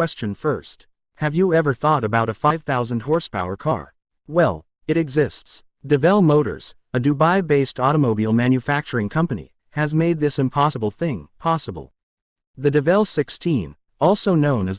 Question first. Have you ever thought about a 5,000 horsepower car? Well, it exists. Devel Motors, a Dubai-based automobile manufacturing company, has made this impossible thing possible. The Devel 16, also known as the